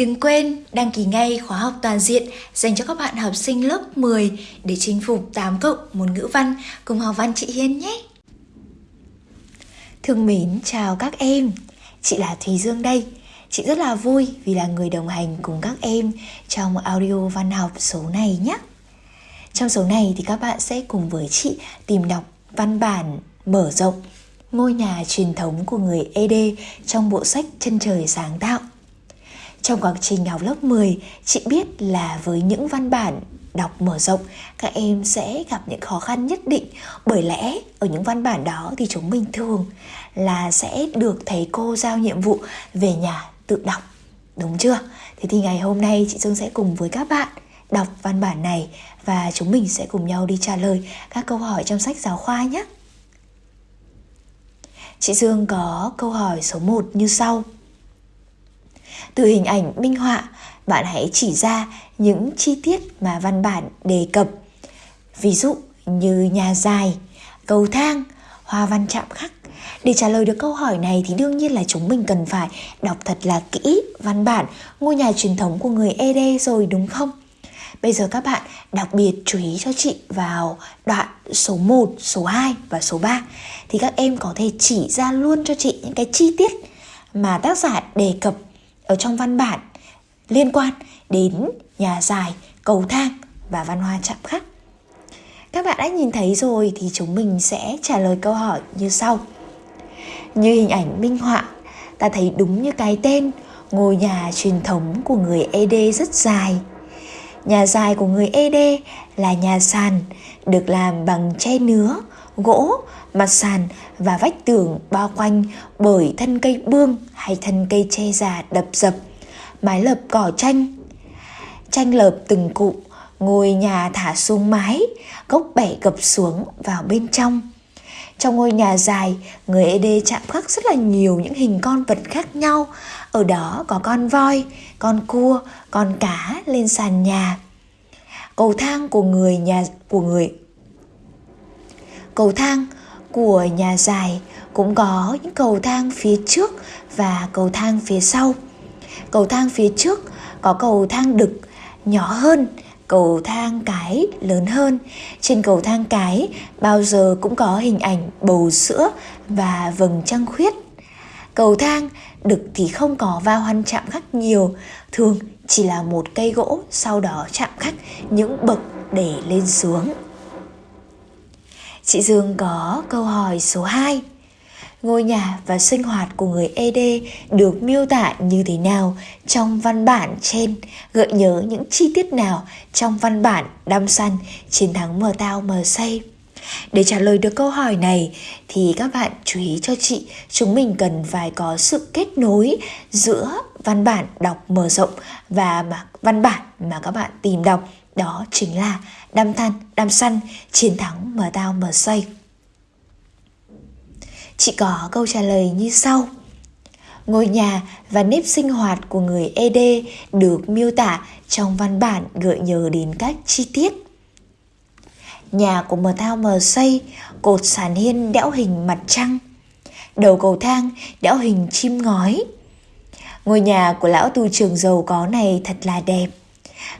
Đừng quên đăng ký ngay khóa học toàn diện dành cho các bạn học sinh lớp 10 để chinh phục 8 cộng môn ngữ văn cùng học văn chị Hiên nhé. Thương mến chào các em, chị là Thùy Dương đây. Chị rất là vui vì là người đồng hành cùng các em trong audio văn học số này nhé. Trong số này thì các bạn sẽ cùng với chị tìm đọc văn bản mở rộng ngôi nhà truyền thống của người ED trong bộ sách Chân trời sáng tạo. Trong quá trình học lớp 10, chị biết là với những văn bản đọc mở rộng các em sẽ gặp những khó khăn nhất định. Bởi lẽ ở những văn bản đó thì chúng mình thường là sẽ được thầy cô giao nhiệm vụ về nhà tự đọc. Đúng chưa? Thế thì ngày hôm nay chị dương sẽ cùng với các bạn đọc văn bản này và chúng mình sẽ cùng nhau đi trả lời các câu hỏi trong sách giáo khoa nhé. Chị dương có câu hỏi số 1 như sau từ hình ảnh minh họa bạn hãy chỉ ra những chi tiết mà văn bản đề cập. Ví dụ như nhà dài cầu thang hoa văn chạm khắc. Để trả lời được câu hỏi này thì đương nhiên là chúng mình cần phải đọc thật là kỹ văn bản ngôi nhà truyền thống của người ED rồi đúng không? Bây giờ các bạn đặc biệt chú ý cho chị vào đoạn số 1, số 2 và số 3 thì các em có thể chỉ ra luôn cho chị những cái chi tiết mà tác giả đề cập ở trong văn bản liên quan đến nhà dài, cầu thang và văn hóa chạm khắc. Các bạn đã nhìn thấy rồi thì chúng mình sẽ trả lời câu hỏi như sau. Như hình ảnh minh họa, ta thấy đúng như cái tên, ngôi nhà truyền thống của người ED rất dài. Nhà dài của người ED là nhà sàn, được làm bằng tre nứa, gỗ, mặt sàn và vách tường bao quanh bởi thân cây bương hay thân cây tre già đập dập, mái lợp cỏ tranh. Tranh lợp từng cụm, ngôi nhà thả xuống mái, gốc bẻ gập xuống vào bên trong. Trong ngôi nhà dài, người ED chạm khắc rất là nhiều những hình con vật khác nhau. Ở đó có con voi, con cua, con cá lên sàn nhà. Cầu thang của người nhà của người Cầu thang của nhà dài cũng có những cầu thang phía trước và cầu thang phía sau. Cầu thang phía trước có cầu thang đực nhỏ hơn cầu thang cái lớn hơn. Trên cầu thang cái bao giờ cũng có hình ảnh bầu sữa và vầng trăng khuyết. Cầu thang đực thì không có va hoăn chạm khắc nhiều, thường chỉ là một cây gỗ sau đó chạm khắc những bậc để lên xuống. Chị Dương có câu hỏi số 2 ngôi nhà và sinh hoạt của người ED được miêu tả như thế nào trong văn bản trên, gợi nhớ những chi tiết nào trong văn bản đam săn chiến thắng mờ tao mờ say. Để trả lời được câu hỏi này thì các bạn chú ý cho chị, chúng mình cần phải có sự kết nối giữa văn bản đọc mở rộng và mà văn bản mà các bạn tìm đọc đó chính là đam than, đam săn, chiến thắng mờ tao mờ say. Chị có câu trả lời như sau. Ngôi nhà và nếp sinh hoạt của người ED được miêu tả trong văn bản gợi nhớ đến các chi tiết. Nhà của mờ thao mờ xây, cột sàn hiên đẽo hình mặt trăng. Đầu cầu thang đẽo hình chim ngói. Ngôi nhà của lão tù trường giàu có này thật là đẹp.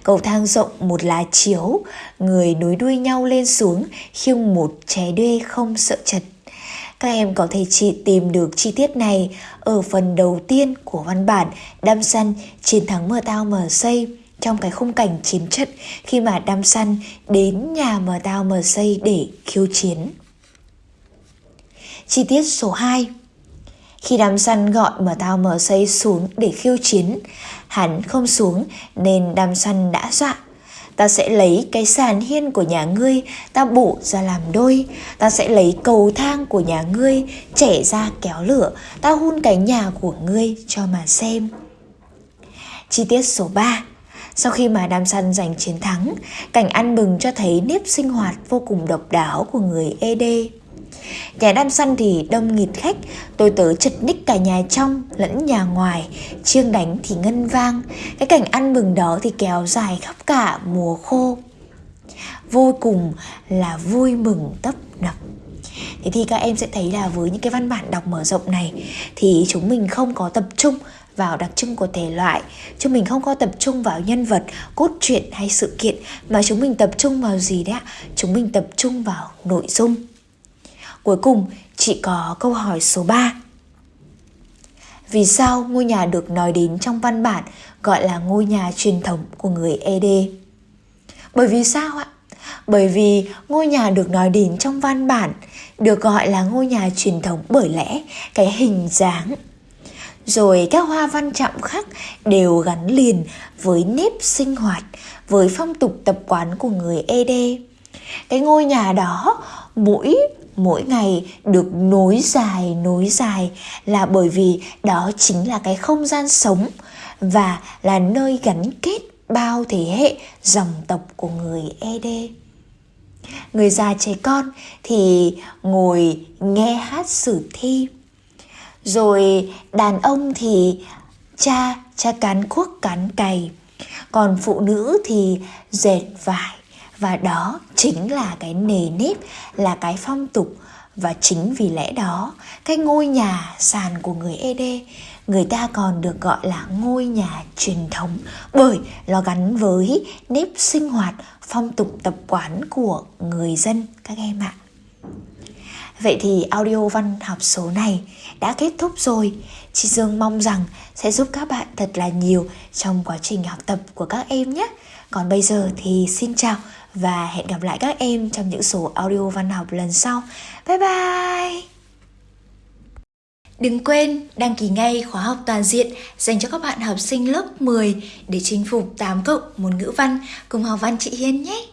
Cầu thang rộng một lá chiếu, người nối đuôi nhau lên xuống khiêng một trái đuê không sợ chật. Các em có thể chỉ tìm được chi tiết này ở phần đầu tiên của văn bản Đam Săn chiến thắng mờ tao mờ xây trong cái khung cảnh chiến trận khi mà Đam Săn đến nhà mờ tao mờ xây để khiêu chiến. Chi tiết số 2 khi đám săn gọi mà tao mở xây xuống để khiêu chiến, hắn không xuống nên đám săn đã dọa. Ta sẽ lấy cái sàn hiên của nhà ngươi ta bổ ra làm đôi. Ta sẽ lấy cầu thang của nhà ngươi chẻ ra kéo lửa. Ta hun cái nhà của ngươi cho mà xem. Chi tiết số 3 sau khi mà đam săn giành chiến thắng cảnh ăn mừng cho thấy nếp sinh hoạt vô cùng độc đáo của người ed Nhà đan săn thì đông nghịt khách, tôi tớ chật ních cả nhà trong lẫn nhà ngoài, chiêng đánh thì ngân vang. Cái cảnh ăn mừng đó thì kéo dài khắp cả mùa khô. Vô cùng là vui mừng tấp nập. Thế thì các em sẽ thấy là với những cái văn bản đọc mở rộng này thì chúng mình không có tập trung vào đặc trưng của thể loại chúng mình không có tập trung vào nhân vật cốt truyện hay sự kiện mà chúng mình tập trung vào gì đấy ạ chúng mình tập trung vào nội dung cuối cùng chị có câu hỏi số 3 vì sao ngôi nhà được nói đến trong văn bản gọi là ngôi nhà truyền thống của người ED? Bởi vì sao ạ? Bởi vì ngôi nhà được nói đến trong văn bản được gọi là ngôi nhà truyền thống bởi lẽ cái hình dáng rồi các hoa văn chạm khắc đều gắn liền với nếp sinh hoạt, với phong tục tập quán của người ED. Cái ngôi nhà đó mỗi mỗi ngày được nối dài nối dài là bởi vì đó chính là cái không gian sống và là nơi gắn kết bao thế hệ dòng tộc của người ED. Người già trẻ con thì ngồi nghe hát sử thi. Rồi đàn ông thì cha cha cán cuốc, cán cày. Còn phụ nữ thì dệt vải và đó chính là cái nề nếp, là cái phong tục và chính vì lẽ đó, cái ngôi nhà sàn của người ed người ta còn được gọi là ngôi nhà truyền thống bởi nó gắn với nếp sinh hoạt, phong tục tập quán của người dân, các em ạ Vậy thì audio văn học số này đã kết thúc rồi. Chị Dương mong rằng sẽ giúp các bạn thật là nhiều trong quá trình học tập của các em nhé. Còn bây giờ thì xin chào và hẹn gặp lại các em trong những số audio văn học lần sau. Bye bye! Đừng quên đăng ký ngay khóa học toàn diện dành cho các bạn học sinh lớp 10 để chinh phục 8 cộng môn ngữ văn cùng học văn chị Hiên nhé!